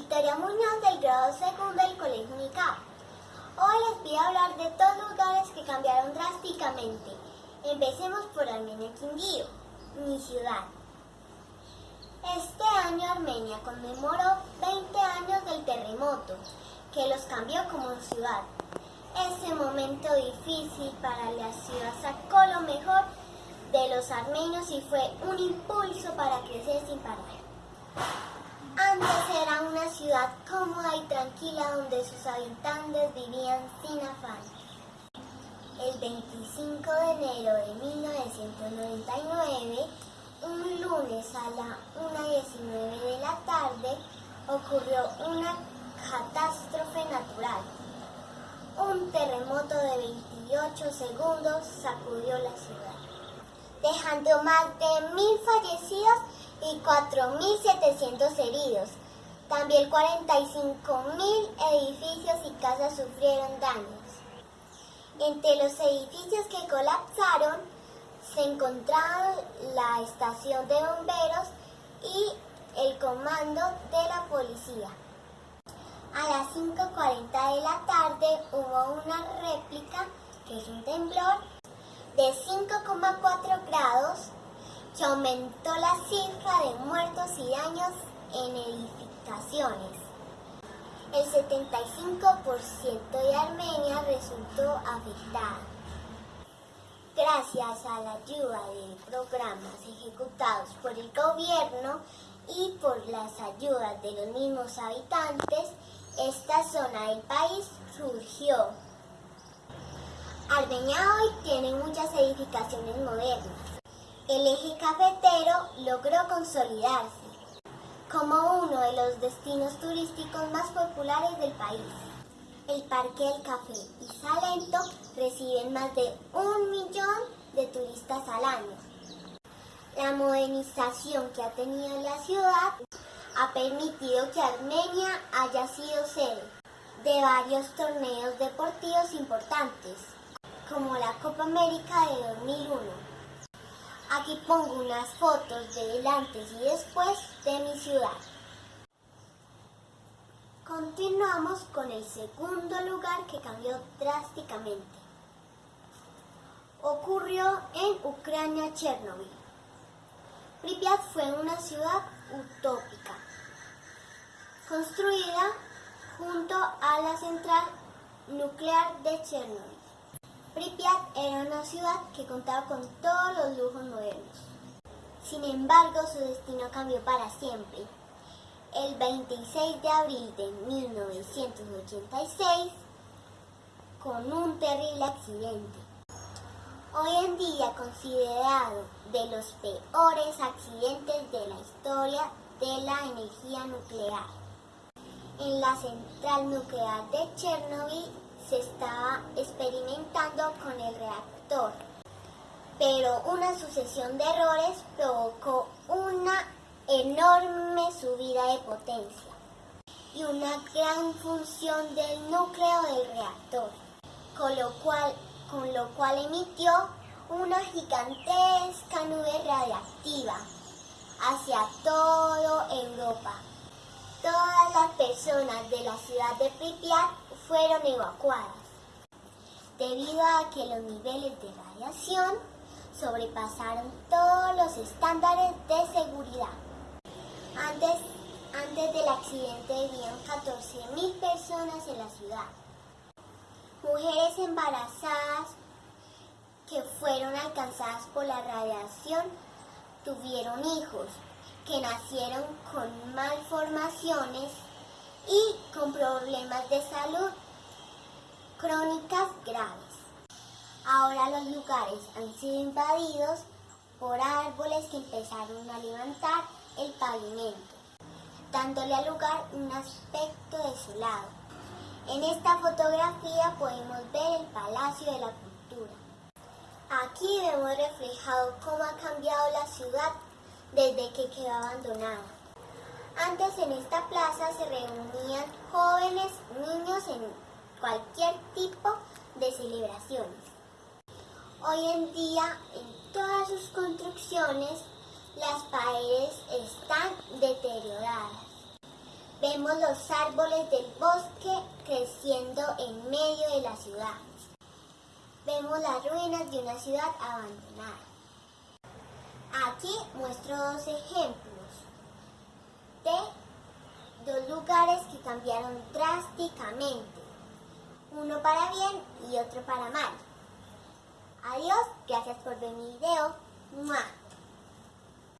Victoria Muñoz del grado segundo del Colegio Unicap. Hoy les voy a hablar de dos lugares que cambiaron drásticamente. Empecemos por Armenia Quindío, mi ciudad. Este año Armenia conmemoró 20 años del terremoto, que los cambió como ciudad. Ese momento difícil para la ciudad sacó lo mejor de los armenios y fue un impulso para crecer sin parar. Antes era ciudad cómoda y tranquila donde sus habitantes vivían sin afán. El 25 de enero de 1999, un lunes a la 1.19 de la tarde, ocurrió una catástrofe natural. Un terremoto de 28 segundos sacudió la ciudad, dejando más de mil fallecidos y 4.700 heridos. También 45.000 edificios y casas sufrieron daños. Entre los edificios que colapsaron se encontraban la estación de bomberos y el comando de la policía. A las 5.40 de la tarde hubo una réplica, que es un temblor, de 5,4 grados que aumentó la cifra de muertos y daños en El 75% de Armenia resultó afectada. Gracias a la ayuda de programas ejecutados por el gobierno y por las ayudas de los mismos habitantes, esta zona del país surgió. Armenia hoy tiene muchas edificaciones modernas el eje cafetero logró consolidarse como uno de los destinos turísticos más populares del país. El Parque del Café y Salento reciben más de un millón de turistas al año. La modernización que ha tenido la ciudad ha permitido que Armenia haya sido sede de varios torneos deportivos importantes, como la Copa América de 2001 Aquí pongo unas fotos del antes y después de mi ciudad. Continuamos con el segundo lugar que cambió drásticamente. Ocurrió en Ucrania, Chernobyl. Pripyat fue una ciudad utópica, construida junto a la central nuclear de Chernobyl. Pripyat era una ciudad que contaba con todos los lujos modernos. Sin embargo, su destino cambió para siempre. El 26 de abril de 1986, con un terrible accidente. Hoy en día considerado de los peores accidentes de la historia de la energía nuclear. En la central nuclear de Chernobyl se estaba experimentando con el reactor, pero una sucesión de errores provocó una enorme subida de potencia y una gran función del núcleo del reactor, con lo cual, con lo cual emitió una gigantesca nube radiactiva hacia toda Europa. Todas las personas de la ciudad de Pripyat fueron evacuadas debido a que los niveles de radiación sobrepasaron todos los estándares de seguridad. Antes, antes del accidente vivían 14.000 personas en la ciudad. Mujeres embarazadas que fueron alcanzadas por la radiación tuvieron hijos que nacieron con malformaciones y con problemas de salud crónicas graves. Ahora los lugares han sido invadidos por árboles que empezaron a levantar el pavimento, dándole al lugar un aspecto desolado. En esta fotografía podemos ver el Palacio de la Cultura. Aquí vemos reflejado cómo ha cambiado la ciudad desde que quedó abandonada. Antes en esta plaza se reunían jóvenes, niños en cualquier tipo de celebraciones. Hoy en día en todas sus construcciones las paredes están deterioradas. Vemos los árboles del bosque creciendo en medio de la ciudad. Vemos las ruinas de una ciudad abandonada. Aquí muestro dos ejemplos de dos lugares que cambiaron drásticamente, uno para bien y otro para mal. Adiós, gracias por ver mi video.